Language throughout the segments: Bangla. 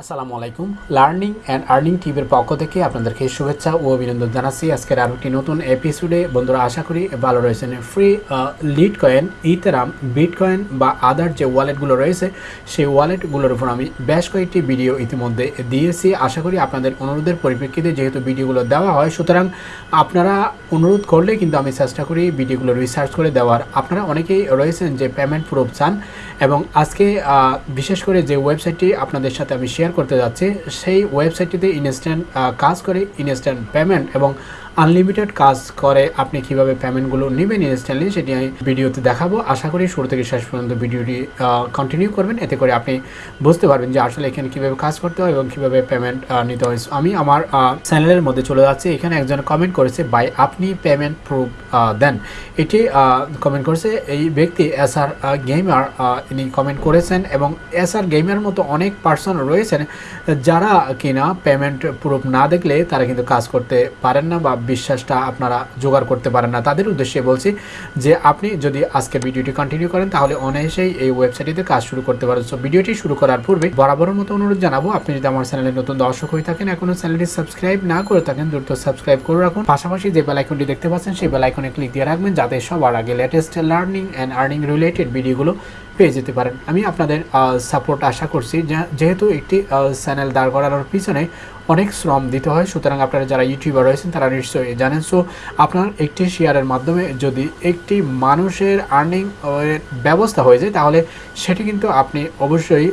আসসালামু আলাইকুম। লার্নিং অ্যান্ড আর্নিং টিভির পক্ষ থেকে আপনাদেরকে শুভেচ্ছা ও অভিনন্দন জানাচ্ছি। আজকের আরও একটি নতুন এপিসোডে বন্ধুরা, আশা করি ভালো রয়েছেন। Free lead coin ইতেরাম bit coin বা আদার যে ওয়ালেটগুলো রয়েছে, সেই ওয়ালেটগুলোর উপর আমি বেশ কয়েকটি ভিডিও ইতিমধ্যে দিয়েছি। আশা করি আপনাদের অনুরোধের পরিপ্রেক্ষিতে যেহেতু ভিডিওগুলো দেওয়া হয়, সুতরাং আপনারা অনুরোধ করলে কিন্তু আমি চেষ্টা করি ভিডিওগুলো রিসার্চ করে দেওয়ার। আপনারা অনেকেই রয়েছেন যে পেমেন্ট প্রুফ চান। এবং আজকে বিশেষ করে যে ওয়েবসাইটটি আপনাদের সাথে আমি শেয়ার করতে যাচ্ছি, সেই ওয়েবসাইটটিতে ইনস্ট্যান্ট কাজ করে ইনস্ট্যান্ট পেমেন্ট এবং আনলিমিটেড কাজ করে আপনি কীভাবে পেমেন্টগুলো নেবেন ইনস্ট্যান্টলি সেটি আমি ভিডিওতে দেখাবো। আশা করি শুরু থেকে শেষ পর্যন্ত ভিডিওটি কন্টিনিউ করবেন। এতে করে আপনি বুঝতে পারবেন যে আসলে এখানে কীভাবে কাজ করতে হয় এবং কীভাবে পেমেন্ট নিতে হয়। আমি আমার চ্যানেলের মধ্যে চলে যাচ্ছি। এখানে একজন কমেন্ট করেছে বাই আপনি পেমেন্ট প্রুফ দেন। এটি কমেন্ট করেছে, এই ব্যক্তি এস আর গেমার ইনি কমেন্ট করেছেন এবং এস আর গেমার মতো অনেক পার্সন রয়েছেন, যারা কিনা পেমেন্ট প্রুফ না দেখলে তারা কিন্তু কাজ করতে পারেন না বা বিশ্বাসটা আপনারা জোগাড় করতে পারেন না। তাদের উদ্দেশ্যে বলছি যে আপনি যদি আজকে ভিডিওটি কন্টিনিউ করেন, তাহলে অনায়াসেই এই ওয়েবসাইটটিতে কাজ শুরু করতে পারেন। সো ভিডিওটি শুরু করার পূর্বে বরাবরের মতো অনুরোধ জানাব, আপনি যদি আমার চ্যানেলে নতুন দর্শক হয়ে থাকেন এখনও চ্যানেলটি সাবস্ক্রাইব না করে থাকেন, দ্রুত সাবস্ক্রাইব করে রাখুন। পাশাপাশি যে বেল আইকনটি দেখতে পাচ্ছেন, সেই বেল আইকনে ক্লিক দিয়ে রাখবেন, যাতে সবার আগে latest learning and earning related ভিডিওগুলো পেয়ে যেতে পারেন। আমি আপনাদের সাপোর্ট আশা করছি যেহেতু একটি চ্যানেল দাঁড় করানোর পিছনে অনেক শ্রম দিতে হয়। সুতরাং আপনারা যারা ইউটিউবার রয়েছেন, তারা নিশ্চয়ই জানেন। সো আপনার একটি শেয়ারের মাধ্যমে যদি একটি মানুষের আর্নিং ব্যবস্থা হয়ে যায়, তাহলে সেটি কিন্তু আপনি অবশ্যই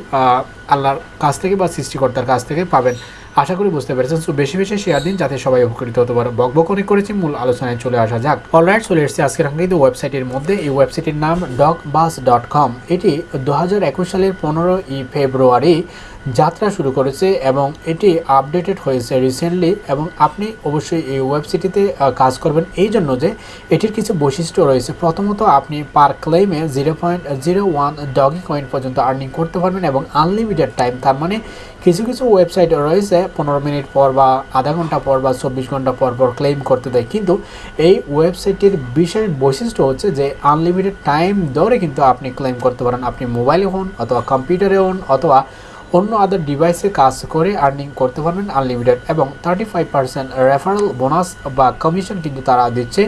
আল্লাহর কাছ থেকে বা সৃষ্টিকর্তার কাছ থেকে পাবেন। আশা করি বুঝতে পেরেছেন। সো বেশি বেশি শেয়ার দিন যাতে সবাই উপকৃত হতে পারে। বকবক অনেক করেছি, মূল আলোচনায় চলে আসা যাক। অলরাইট চলে এসেছি আজকের আঙ্গিত ওয়েবসাইটের মধ্যে এই ওয়েবসাইটের নাম ডক বাস ডট কম এটি দু হাজার একুশ সালের পনেরো ই ফেব্রুয়ারি যাত্রা শুরু করেছে এবং এটি আপডেটেড হয়েছে রিসেন্টলি এবং আপনি অবশ্যই এই ওয়েবসাইটটিতে কাজ করবেন। এই জন্য যে এটির কিছু বৈশিষ্ট্য রয়েছে। প্রথমত, আপনি per ক্লেমে zero point zero one Dogecoin পর্যন্ত আর্নিং করতে পারবেন এবং আনলিমিটেড টাইম তার মানে কিছু কিছু ওয়েবসাইট রয়েছে, পনেরো মিনিট পর বা আধা ঘণ্টা পর বা চব্বিশ ঘণ্টা পর পর ক্লেম করতে দেয়। কিন্তু এই ওয়েবসাইটের বিশেষ বৈশিষ্ট্য হচ্ছে যে আনলিমিটেড টাইম ধরে কিন্তু আপনি ক্লেম করতে পারেন। আপনি মোবাইলে হন অথবা কম্পিউটারে হন অথবা অন্য আদার ডিভাইসে কাজ করে আর্নিং করতে পারবেন আনলিমিটেড এবং thirty five percent referral bonus বা কমিশন কিন্তু তারা দিচ্ছে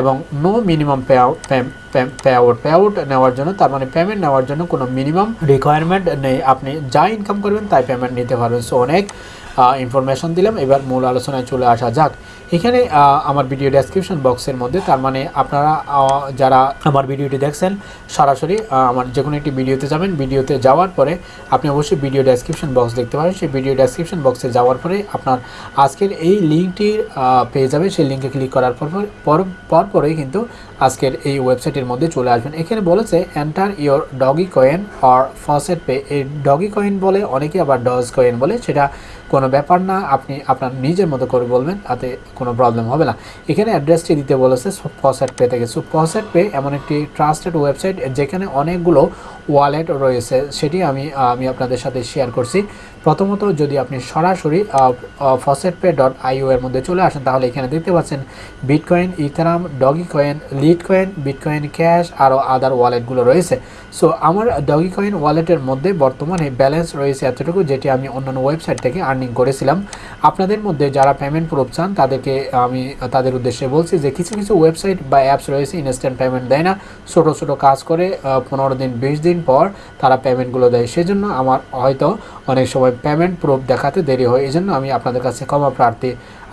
এবং no minimum payout payout payout নেওয়ার জন্য, তার মানে পেমেন্ট নেওয়ার জন্য কোনো মিনিমাম রিকোয়ারমেন্ট নেই। আপনি যা ইনকাম করবেন তাই পেমেন্ট নিতে পারবেন। সো অনেক ইনফরমেশন দিলাম। এবার মূল আলোচনায় চলে আসা যাক। এখানে আমার ভিডিও ডেসক্রিপশন বক্সের মধ্যে, তার মানে আপনারা যারা আমার ভিডিওটি দেখছেন, সরাসরি আমার যে কোনো একটি ভিডিওতে যাবেন, ভিডিওতে যাওয়ার পরে আপনি অবশ্যই ভিডিও ডেসক্রিপশন বক্স দেখতে পারেন। সেই ভিডিও ডেসক্রিপশন বক্সে যাওয়ার পরে আপনার আজকের এই লিঙ্কটি পেয়ে যাবে সেই লিঙ্কে ক্লিক করার পর পর পর পরেই কিন্তু আজকের এই ওয়েবসাইটের মধ্যে চলে আসবেন। এখানে বলেছে enter your Dogecoin or FaucetPay এই ডগি কয়েন বলে, অনেকে আবার ডজ কয়েন বলে, সেটা কোনো ব্যাপার না। আপনি আপনার নিজের মতো করে বলবেন, তাতে কোনো প্রবলেম হবে না। এখানে অ্যাড্রেসটি দিতে বলেছে ফসেট পে থেকে। সো ফসেট পে এমন একটি ট্রাস্টেড ওয়েবসাইট যেখানে অনেকগুলো ওয়ালেট রয়েছে, সেটি আমি আমি আপনাদের সাথে শেয়ার করছি। প্রথমত, যদি আপনি সরাসরি ফসেট পে ডট আইও এর মধ্যে চলে আসেন, তাহলে এখানে দেখতে পাচ্ছেন Bitcoin Ethereum Dogecoin Litecoin Bitcoin Cash আরও আদার ওয়ালেটগুলো রয়েছে। সো আমার ডগি কয়েন ওয়ালেটের মধ্যে বর্তমানে ব্যালেন্স রয়েছে এতটুকু, যেটি আমি অন্যান্য ওয়েবসাইট থেকে আর্নিং করেছিলাম। আপনাদের মধ্যে যারা পেমেন্ট প্রুফ চান, তাদেরকে আমি, তাদের উদ্দেশ্যে বলছি যে কিছু কিছু ওয়েবসাইট বা অ্যাপস রয়েছে ইনস্ট্যান্ট পেমেন্ট দেয় না। ছোটো ছোটো কাজ করে পনেরো দিন, বিশ দিন পর তারা পেমেন্টগুলো দেয়। সেজন্য আমার হয়তো অনেক সময় পেমেন্ট প্রুফ দেখাতে দেরি হয়। এই জন্য আমি আপনাদের কাছে ক্ষমা প্রার্থী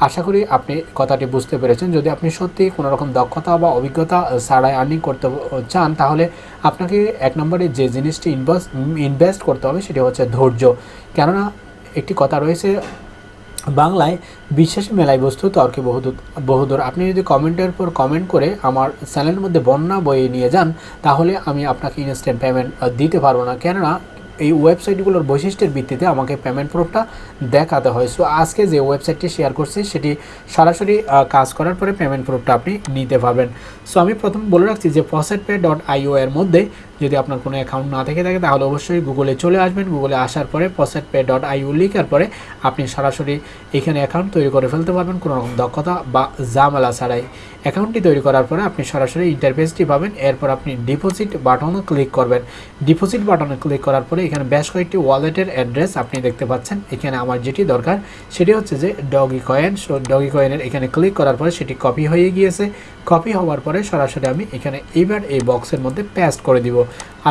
আশা করি আপনি কথাটি বুঝতে পেরেছেন। যদি আপনি সত্যি কোনো রকম দক্ষতা বা অভিজ্ঞতা ছাড়াই আর্নিং করতে চান, তাহলে আপনাকে এক নম্বরে যে জিনিসটি ইনভেস্ট ইনভেস্ট করতে হবে সেটি হচ্ছে ধৈর্য। কেননা একটি কথা রয়েছে, বাংলায় বিশ্বাসী মেলায় বস্তু তর্কে বহুদূর বহুদূর। আপনি যদি কমেন্টের পর কমেন্ট করে আমার চ্যানেলের মধ্যে বন্যা বইয়ে নিয়ে যান, তাহলে আমি আপনাকে ইনস্ট্যান্ট পেমেন্ট দিতে পারব না। কেননা এই ওয়েবসাইটগুলোর বৈশিষ্ট্যের ভিত্তিতে আমাকে পেমেন্ট প্রুফটা দেখাতে হয়। সো আজকে যে ওয়েবসাইটটি শেয়ার করছি, সেটি সরাসরি কাজ করার পরে পেমেন্ট প্রুফটা আপনি নিতে পারবেন। সো আমি প্রথম বলে রাখছি যে ফসেট পে ডট আইও এর মধ্যে যদি আপনার কোনো অ্যাকাউন্ট না থেকে থাকে, তাহলে অবশ্যই গুগলে চলে আসবেন। গুগলে আসার পরে পসেট পে ডট আইউ লিখার পরে আপনি সরাসরি এখানে অ্যাকাউন্ট তৈরি করে ফেলতে পারবেন। কোনো রকম দক্ষতা বা জামালা ছাড়াই। অ্যাকাউন্টটি তৈরি করার পরে আপনি সরাসরি ইন্টারফেসটি পাবেন। এরপর আপনি ডিপোজিট বাটনে ক্লিক করবেন। ডিপোজিট বাটনে ক্লিক করার পরে এখানে বেশ কয়েকটি ওয়ালেটের অ্যাড্রেস আপনি দেখতে পাচ্ছেন। এখানে আমার যেটি দরকার, সেটি হচ্ছে যে ডগি কয়েন সো ডগি কয়েনের এখানে ক্লিক করার পরে সেটি কপি হয়ে গিয়েছে। কপি হওয়ার পরে সরাসরি আমি এখানে এইবার এই বক্সের মধ্যে প্যাস্ট করে দিব।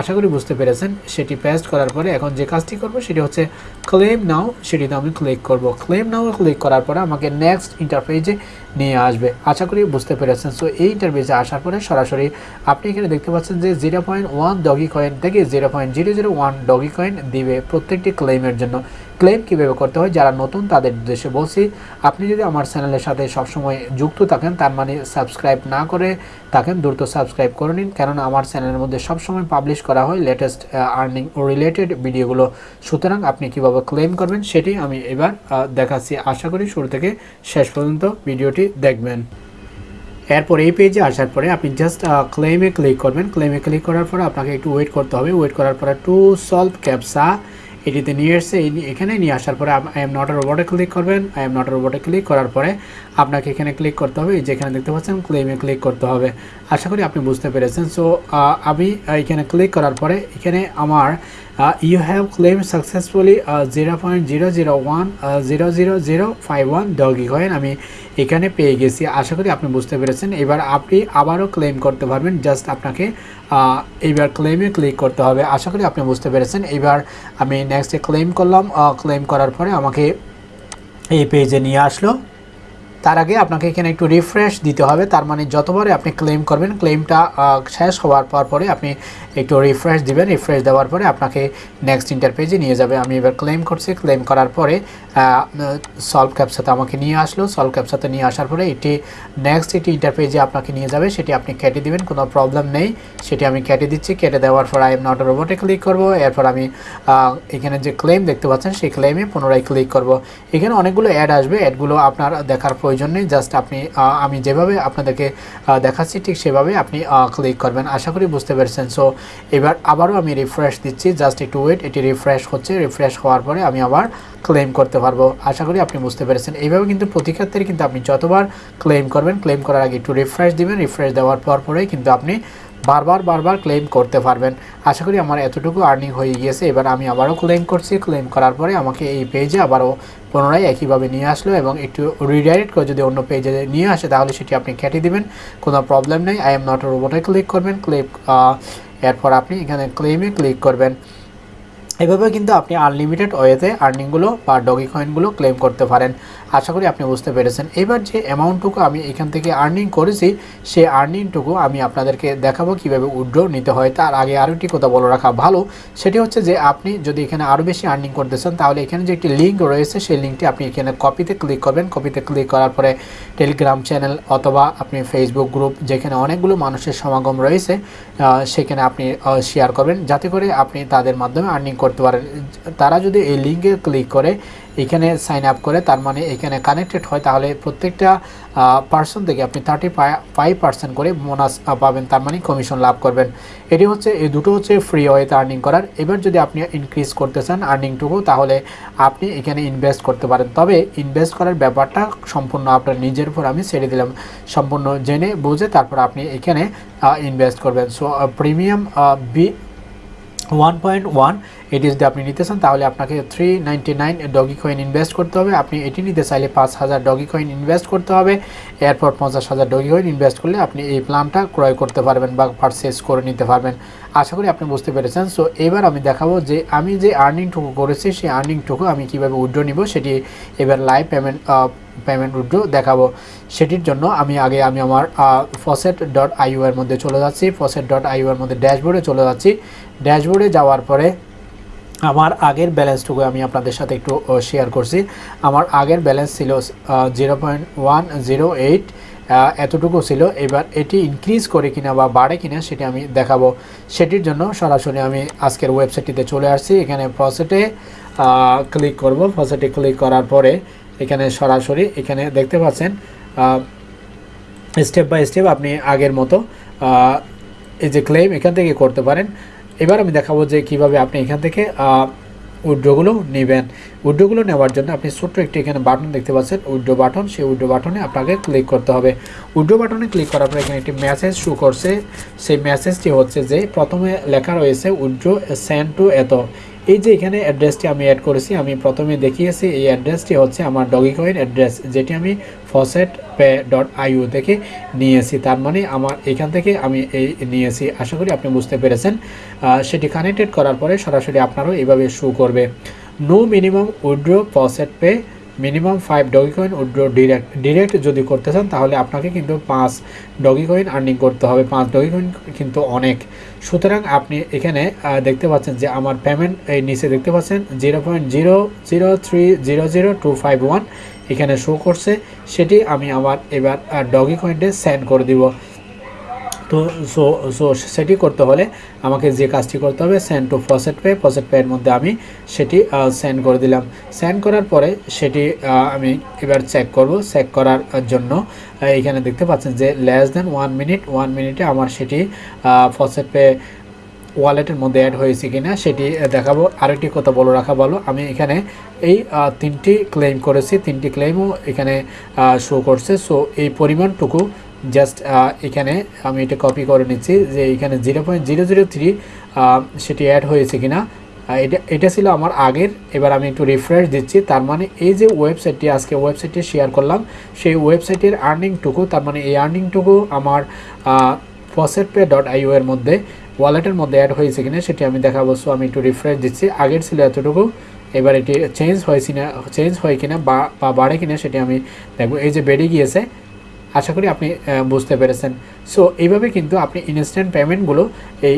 আশা করি বুঝতে পেরেছেন, সেটি পেস্ট করার পরে এখন যে কাজটি করব সেটি হচ্ছে ক্লেম নাও সেটিতে আমি ক্লিক করব। ক্লেম নাও ক্লিক করার পরে আমাকে নেক্সট ইন্টারফেসে নিয়ে আসবে। আশা করি বুঝতে পেরেছেন। সো এই ইন্টারফেসে আসার পরে সরাসরি আপনি এখানে দেখতে পাচ্ছেন যে zero point one Dogecoin থেকে zero point zero zero one Dogecoin দিবে প্রত্যেকটি ক্লেমের জন্য। ক্লেম কীভাবে করতে হয়, যারা নতুন তাদের উদ্দেশ্যে বলছি, আপনি যদি আমার চ্যানেলের সাথে সবসময় যুক্ত থাকেন, তার মানে সাবস্ক্রাইব না করে থাকেন, দ্রুত সাবস্ক্রাইব করে নিন। কেননা আমার চ্যানেলের মধ্যে সবসময় পাবলিশ করা হয় লেটেস্ট আর্নিং রিলেটেড ভিডিওগুলো সুতরাং আপনি কীভাবে ক্লেম করবেন, সেটি আমি এবার দেখাচ্ছি। আশা করি শুরু থেকে শেষ পর্যন্ত ভিডিওটি দেখবেন। এরপর এই পেজে আসার পরে আপনি জাস্ট ক্লেমে ক্লিক করবেন। ক্লেমে ক্লিক করার পর আপনাকে একটু ওয়েট করতে হবে। ওয়েট করার পরে টু সলভ ক্যাপসা এটিতে নিয়ে এসছে এখানে নিয়ে আসার পরে আই এম নট রোবটে ক্লিক করবেন। আই এম নট রোবটে ক্লিক করার পরে আপনাকে এখানে ক্লিক করতে হবে। যেখানে দেখতে পাচ্ছেন ক্লেমে ক্লিক করতে হবে। আশা করি আপনি বুঝতে পেরেছেন। সো আমি এখানে ক্লিক করার পরে এখানে আমার zero one zero zero zero five one Dogecoin আমি এখানে পেয়ে গেছি। আশা করি আপনি বুঝতে পেরেছেন। এবার আপনি আবারও ক্লেম করতে পারবেন। জাস্ট আপনাকে এইবার ক্লেমে ক্লিক করতে হবে। আশা করি আপনি বুঝতে পেরেছেন। এবার আমি নেক্সটে ক্লেম করলাম। ক্লেম করার পরে আমাকে এই পেজে নিয়ে আসলো। তার আগে আপনাকে এখানে একটু রিফ্রেশ দিতে হবে। তার মানে যতবারে আপনি ক্লেম করবেন ক্লেমটা শেষ হওয়ার পর পরে আপনি একটু রিফ্রেশ দিবেন। রিফ্রেশ দেওয়ার পরে আপনাকে নেক্সট ইন্টার পেজে নিয়ে যাবে। আমি এবার ক্লেম করছি। ক্লেম করার পরে সলভ ক্যাপসাতে আমাকে নিয়ে আসলো। সলভ ক্যাপসাতে নিয়ে আসার পরে এটি নেক্সট এটি ইন্টার পেজে আপনাকে নিয়ে যাবে। সেটি আপনি কেটে দিবেন। কোনো প্রবলেম নেই। সেটি আমি কেটে দিচ্ছি। কেটে দেওয়ার পর আই এম নট রোবটে ক্লিক করব। এরপর আমি এখানে যে ক্লেম দেখতে পাচ্ছেন, সেই ক্লেমে পুনরায় ক্লিক করব। এখানে অনেকগুলো অ্যাড আসবে। অ্যাডগুলো আপনার দেখার প্রয়োজন নেই জাস্ট আপনি আমি যেভাবে আপনাদেরকে দেখাচ্ছি ঠিক সেভাবে আপনি ক্লিক করবেন। আশা করি বুঝতে পেরেছেন। সো এবার আবারও আমি রিফ্রেশ দিচ্ছি। জাস্ট একটু ওয়েট এটি রিফ্রেশ হচ্ছে। রিফ্রেশ হওয়ার পরে আমি আবার ক্লেম করতে পারব। আশা করি আপনি বুঝতে পেরেছেন। এইভাবে কিন্তু প্রতি ক্ষেত্রে কিন্তু আপনি যতবার ক্লেম করবেন ক্লেম করার আগে একটু রিফ্রেশ দিবেন। রিফ্রেশ দেওয়ার পর পরেই কিন্তু আপনি বারবার বারবার ক্লেম করতে পারবেন। আশা করি আমার এতটুকু আর্নিং হয়ে গিয়েছে। এবার আমি আবারও ক্লেম করছি। ক্লেম করার পরে আমাকে এই পেজে আবারও পুনরায় একইভাবে নিয়ে আসলো এবং একটু রিডাইরেক্ট করে যদি অন্য পেজে নিয়ে আসে, তাহলে সেটি আপনি কেটে দিবেন। কোনো প্রবলেম নেই। আই এম নট রোবটে ক্লিক করবেন। ক্লিক এরপর আপনি এখানে ক্লেমে ক্লিক করবেন। এভাবে কিন্তু আপনি আনলিমিটেড ওয়েতে আর্নিংগুলো বা ডগি কয়েনগুলো ক্লেম করতে পারেন। আশা করি আপনি বুঝতে পেরেছেন। এবার যে অ্যামাউন্টটুকু আমি এখান থেকে আর্নিং করেছি, সেই আর্নিংটুকু আমি আপনাদেরকে দেখাবো কীভাবে উইড্র নিতে হয়। তার আগে আরও একটি কথা বলে রাখা ভালো, সেটি হচ্ছে যে আপনি যদি এখানে আরও বেশি আর্নিং করতে চান, তাহলে এখানে যে একটি লিঙ্ক রয়েছে, সেই লিঙ্কটি আপনি এখানে কপিতে ক্লিক করবেন। কপিতে ক্লিক করার পরে টেলিগ্রাম চ্যানেল অথবা আপনি ফেসবুক গ্রুপ যেখানে অনেকগুলো মানুষের সমাগম রয়েছে সেখানে আপনি শেয়ার করবেন। যাতে করে আপনি তাদের মাধ্যমে আর্নিং করতে পারেন তারা যদি এই লিঙ্কে ক্লিক করে, এখানে সাইন আপ করে, তার মানে এখানে কানেক্টেড হয়, তাহলে প্রত্যেকটা পার্সন থেকে আপনি থার্টি ফাইভ পার্সেন্ট করে বোনাস পাবেন, তার মানে কমিশন লাভ করবেন। এটি হচ্ছে, এই দুটো হচ্ছে ফ্রি ওয়েতে আর্নিং করার। এবার যদি আপনি ইনক্রিজ করতে চান আর্নিংটুকু তাহলে আপনি এখানে ইনভেস্ট করতে পারেন। তবে ইনভেস্ট করার ব্যাপারটা সম্পূর্ণ আপনার নিজের উপর আমি ছেড়ে দিলাম। সম্পূর্ণ জেনে বুঝে তারপর আপনি এখানে ইনভেস্ট করবেন। So premium B one point one এটি যদি আপনি নিতে চান, তাহলে আপনাকে three nine Dogecoin invest করতে হবে। আপনি এটি নিতে চাইলে পাঁচ হাজার ডগি কয়েন ইনভেস্ট করতে হবে। এরপর পঞ্চাশ হাজার ডগি কয়েন ইনভেস্ট করলে আপনি এই প্ল্যানটা ক্রয় করতে পারবেন বা পারচেস করে নিতে পারবেন। আশা করি আপনি বুঝতে পেরেছেন। সো এবার আমি দেখাবো যে আমি যে আর্নিংটুকু করেছি, সেই আর্নিংটুকু আমি কীভাবে উইড্রো নিব, সেটি এবার লাইভ পেমেন্ট পেমেন্ট উইড্রো দেখাবো। সেটির জন্য আমি আগে আমি আমার ফসেট ডট আইউ এর মধ্যে চলে যাচ্ছি। ফসেট ডট আইউ এর মধ্যে ড্যাশবোর্ডে চলে যাচ্ছি। ড্যাশবোর্ডে যাওয়ার পরে আমার আগের ব্যালেন্সটুকু আমি আপনাদের সাথে একটু শেয়ার করছি। আমার আগের ব্যালেন্স ছিল zero point one zero eight এতটুকু ছিল। এবার এটি ইনক্রিজ করে কিনা বা বাড়ে কিনা সেটি আমি দেখাবো। সেটির জন্য সরাসরি আমি আজকের ওয়েবসাইটটিতে চলে আসছি। এখানে ফসেটে ক্লিক করব। ফসেটে ক্লিক করার পরে এখানে সরাসরি এখানে দেখতে পাচ্ছেন স্টেপ বাই স্টেপ আপনি আগের মতো এই যে ক্লেম এখান থেকে করতে পারেন। এবার আমি দেখাবো যে কীভাবে আপনি এখান থেকে উইড্রোগুলো নেবেন। উইড্রোগুলো নেওয়ার জন্য আপনি ছোট্ট একটি এখানে বাটন দেখতে পাচ্ছেন উইড্রো বাটন। সেই উইড্রো বাটনে আপনাকে ক্লিক করতে হবে। উইড্রো বাটনে ক্লিক করার পর এখানে একটি মেসেজ শু করছে। সেই মেসেজটি হচ্ছে যে, প্রথমে লেখা রয়েছে উইড্রো সেন্ড টু এত। এই যে এখানে অ্যাড্রেসটি আমি অ্যাড করেছি, আমি প্রথমে দেখিয়েছি, এই অ্যাড্রেসটি হচ্ছে আমার ডগি কয়েন অ্যাড্রেস যেটি আমি ফসেট পে ডট আইউ থেকে নিয়েছি। তার মানে আমার এখান থেকে আমি এই নিয়েছি। আশা করি আপনি বুঝতে পেরেছেন। সেটি কানেক্টেড করার পরে সরাসরি আপনারও এইভাবে শু করবে। No minimum withdraw FaucetPay minimum five Dogecoin withdraw direct direct যদি করতে চান, তাহলে আপনাকে কিন্তু পাঁচ ডগি কয়েন আর্নিং করতে হবে। পাঁচ ডগি কয়েন কিন্তু অনেক। সুতরাং আপনি এখানে দেখতে পাচ্ছেন যে আমার পেমেন্ট এই নিচে দেখতে পাচ্ছেন zero point zero zero three zero zero two five one এখানে শো করছে। সেটি আমি আমার এবার ডগি কয়েন্টে সেন্ড করে দিব। তো সো সো সেটি করতে হলে আমাকে যে কাজটি করতে হবে সেন্ড টু ফসেট পে ফসেট পেয়ের মধ্যে আমি সেটি সেন্ড করে দিলাম। সেন্ড করার পরে সেটি আমি এবার চেক করব। চেক করার জন্য এখানে দেখতে পাচ্ছেন যে less than one minute one মিনিটে আমার সেটি ফসেট পে ওয়ালেটের মধ্যে অ্যাড হয়েছে কিনা সেটি দেখাবো। আরেকটি কথা বলে রাখা ভালো, আমি এখানে এই তিনটি ক্লেম করেছি। তিনটি ক্লেমও এখানে শো করছে। সো এই পরিমাণটুকু জাস্ট এখানে আমি এটা কপি করে নিচ্ছি যে এখানে zero point zero zero three সেটি অ্যাড হয়েছে কিনা। এটা এটা ছিল আমার আগের। এবার আমি একটু রিফ্রেশ দিচ্ছি। তার মানে এই যে ওয়েবসাইটটি আজকে ওয়েবসাইটটি শেয়ার করলাম, সেই ওয়েবসাইটের আর্নিংটুকু তার মানে এই আর্নিংটুকু আমার ফসেট পে ডট আইও এর মধ্যে ওয়ালেটের মধ্যে অ্যাড হয়েছে কিনা, সেটি আমি দেখাবো। সো আমি একটু রিফ্রেশ দিচ্ছি। আগের ছিল এতটুকু। এবার এটি চেঞ্জ হয়েছি না চেঞ্জ হয় কিনা বা বাড়ে কিনা, সেটি আমি দেখব। এই যে বেড়ে গিয়েছে আশা করি আপনি বুঝতে পেরেছেন। সো এইভাবে কিন্তু আপনি ইনস্ট্যান্ট পেমেন্টগুলো এই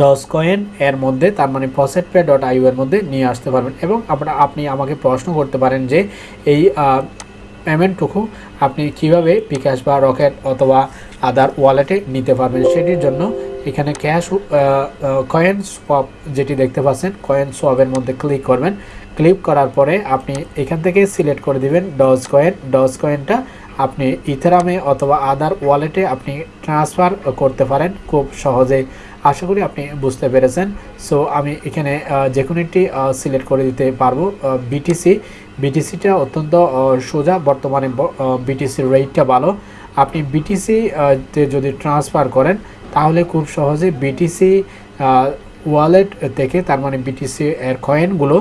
ডস কয়েন এর মধ্যে, তার মানে পসেট পে ডট আইউ এর মধ্যে নিয়ে আসতে পারবেন। এবং আপনারা আপনি আমাকে প্রশ্ন করতে পারেন যে, এই পেমেন্টটুকু আপনি কীভাবে বিকাশ বা রকেট অথবা আদার ওয়ালেটে নিতে পারবেন? সেটির জন্য এখানে ক্যাশ কয়েন সোয়াপ যেটি দেখতে পাচ্ছেন কয়েন সোয়াপের মধ্যে ক্লিক করবেন। ক্লিক করার পরে আপনি এখান থেকে সিলেক্ট করে দিবেন ডজ কয়েন ডজ কয়েনটা আপনি ইথেরামে অথবা আদার ওয়ালেটে আপনি ট্রান্সফার করতে পারেন খুব সহজেই আশা করি আপনি বুঝতে পেরেছেন। সো, আমি এখানে যে কোনো একটি সিলেক্ট করে দিতে পারব। বিটিসি বিটিসিটা অত্যন্ত সোজা। বর্তমানে বিটিসির রেটটা ভালো। আপনি বিটিসি তে যদি ট্রান্সফার করেন, তাহলে খুব সহজে বিটিসি ওয়ালেট থেকে তার মানে বিটিসি এর কয়েনগুলো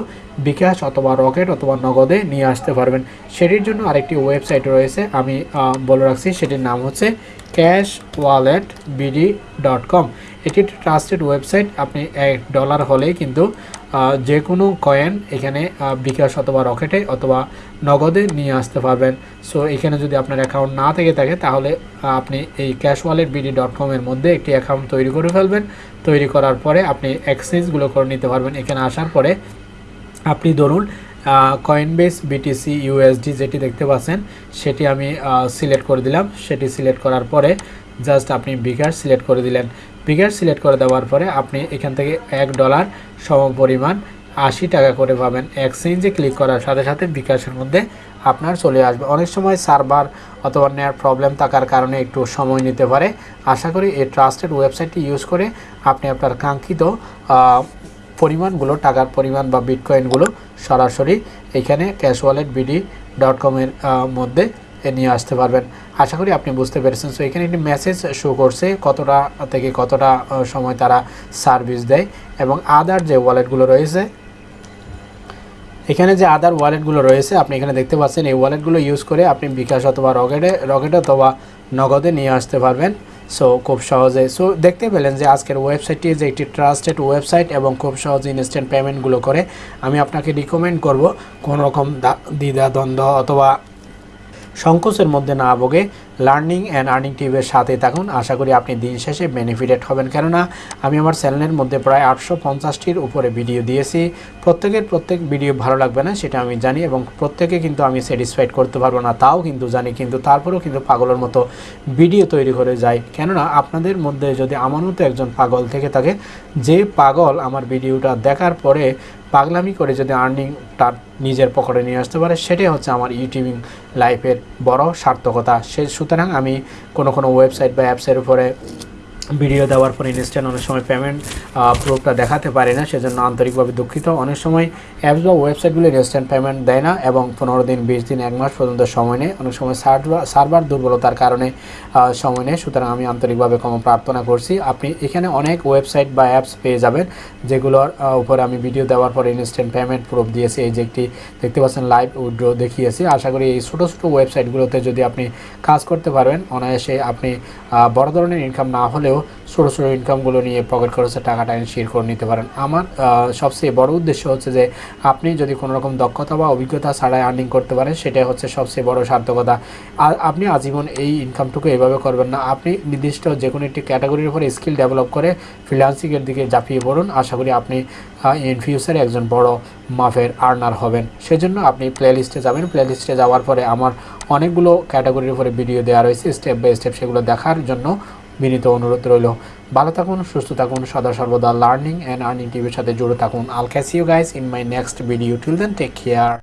বিকাশ অথবা রকেট অথবা নগদে নিয়ে আসতে পারবেন। সেটির জন্য আরেকটি ওয়েবসাইট রয়েছে, আমি বলে রাখছি, সেটির নাম হচ্ছে cash wallet BD dot com এটি একটি ট্রাস্টেড ওয়েবসাইট আপনি এক ডলার হলেই কিন্তু যে কোনো কয়েন এখানে বিকাশ অথবা রকেটে অথবা নগদে নিয়ে আসতে পারবেন। সো এখানে যদি আপনার অ্যাকাউন্ট না থেকে থাকে, তাহলে আপনি এই ক্যাশ ওয়ালেট বিডি ডট কমের মধ্যে একটি অ্যাকাউন্ট তৈরি করে ফেলবেন। তৈরি করার পরে আপনি এক্সচেঞ্জগুলো করে নিতে পারবেন। এখানে আসার পরে আপনি ধরুন কয়েনবেস বিটিসি ইউএসডি যেটি দেখতে পাচ্ছেন, সেটি আমি সিলেক্ট করে দিলাম। সেটি সিলেক্ট করার পরে জাস্ট আপনি বিকার সিলেক্ট করে দিলেন। বিকার সিলেক্ট করে দেওয়ার পরে আপনি এখান থেকে এক ডলার সম পরিমাণ আশি টাকা করে পাবেন। এক্সচেঞ্জে ক্লিক করার সাথে সাথে বিকাশের মধ্যে আপনার চলে আসবে। অনেক সময় সার্ভার অথবা নেয়ার প্রবলেম থাকার কারণে একটু সময় নিতে পারে। আশা করি এই ট্রাস্টেড ওয়েবসাইটটি ইউজ করে আপনি আপনার কাঙ্ক্ষিত পরিমাণগুলো, টাকার পরিমাণ বা বিটকয়েনগুলো সরাসরি এখানে ক্যাশ ওয়ালেট বিডি ডট কমের মধ্যে নিয়ে আসতে পারবেন। আশা করি আপনি বুঝতে পেরেছেন। সো এখানে একটি মেসেজ শো করছে, কতটা থেকে কতটা সময় তারা সার্ভিস দেয় এবং আদার যে ওয়ালেটগুলো রয়েছে, এখানে যে আদার ওয়ালেটগুলো রয়েছে, আপনি এখানে দেখতে পাচ্ছেন, এই ওয়ালেটগুলো ইউজ করে আপনি বিকাশ অথবা রকেটে, রকেট অথবা নগদে নিয়ে আসতে পারবেন। সো খুব সহজে। সো দেখতে পেলেন যে আজকের ওয়েবসাইটটি যে একটি ট্রাস্টেড ওয়েবসাইট এবং খুব সহজে ইনস্ট্যান্ট পেমেন্টগুলো করে, আমি আপনাকে রিকমেন্ড করব। কোনো রকম দ্বিধা দ্বন্দ্ব অথবা সংকোচের মধ্যে না ভোগে লার্নিং অ্যান্ড আর্নিং টিভের সাথে থাকুন। আশা করি আপনি দিন শেষে বেনিফিটেড হবেন। কেননা, আমি আমার চ্যানেলের মধ্যে প্রায় আটশো পঞ্চাশটির উপরে ভিডিও দিয়েছি। প্রত্যেকের প্রত্যেক ভিডিও ভালো লাগবে না সেটা আমি জানি এবং প্রত্যেকে কিন্তু আমি স্যাটিসফাইড করতে পারব না, তাও কিন্তু জানি। কিন্তু তারপরেও কিন্তু পাগলের মতো ভিডিও তৈরি করে যায়। কেননা, আপনাদের মধ্যে যদি আমার মতো একজন পাগল থেকে থাকে, যে পাগল আমার ভিডিওটা দেখার পরে পাগলামি করে যদি আর্নিং তার নিজের পকেটে নিয়ে আসতে পারে, সেটাই হচ্ছে আমার ইউটিউবিং লাইফের বড় সার্থকতা। সে সুতরাং আমি কোনো কোনো ওয়েবসাইট বা অ্যাপসের উপরে ভিডিও দেওয়ার পর ইনস্ট্যান্ট অনেক সময় পেমেন্ট প্রুফটা দেখাতে পারে না, সেজন্য আন্তরিকভাবে দুঃখিত। অনেক সময় অ্যাপস বা ওয়েবসাইটগুলি ইনস্ট্যান্ট পেমেন্ট দেয় না এবং পনেরো দিন, বিশ দিন, এক মাস পর্যন্ত সময় নেয়। অনেক সময় সার্ভার সার্ভার দুর্বলতার কারণে সময় নেয়। সুতরাং আমি আন্তরিকভাবে ক্ষমা প্রার্থনা করছি। আপনি এখানে অনেক ওয়েবসাইট বা অ্যাপস পেয়ে যাবেন, যেগুলোর উপরে আমি ভিডিও দেওয়ার পর ইনস্ট্যান্ট পেমেন্ট প্রুফ দিয়েছি। এই যে একটি দেখতে পাচ্ছেন লাইভ উইড্রো দেখিয়েছি। আশা করি এই ছোটো ছোটো ওয়েবসাইটগুলোতে যদি আপনি কাজ করতে পারবেন, অনায়াসে আপনি বড় ধরনের ইনকাম না হলেও ছোটো ছোটো ইনকামগুলো নিয়ে পকেট খরচের টাকাটা শেয়ার করে নিতে পারেন। আমার সবচেয়ে বড় উদ্দেশ্য হচ্ছে যে, আপনি যদি কোনো রকম দক্ষতা বা অভিজ্ঞতা ছাড়াই আর্নিং করতে পারেন, সেটাই হচ্ছে সবচেয়ে বড় সার্থকতা। আর আপনি আজীবন এই ইনকামটুকু এভাবে করবেন না। আপনি নির্দিষ্ট যে কোনো একটি ক্যাটাগরির উপরে স্কিল ডেভেলপ করে ফ্রিল্যান্সিংয়ের দিকে ঝাঁপিয়ে পড়ুন। আশা করি আপনি ইন ফিউচারে একজন বড় মাফের আর্নার হবেন। সেজন্য আপনি প্লে লিস্টে যাবেন। প্লে লিস্টে যাওয়ার পরে আমার অনেকগুলো ক্যাটাগরির উপরে ভিডিও দেওয়া রয়েছে। স্টেপ বাই স্টেপ সেগুলো দেখার জন্য বিনীত অনুরোধ রইল। ভালো থাকুন, সুস্থ থাকুন, সদা সর্বদা লার্নিং অ্যান্ড আর্নিং টিভির সাথে জুড়ে থাকুন। I'll catch you guys in my next video till then take care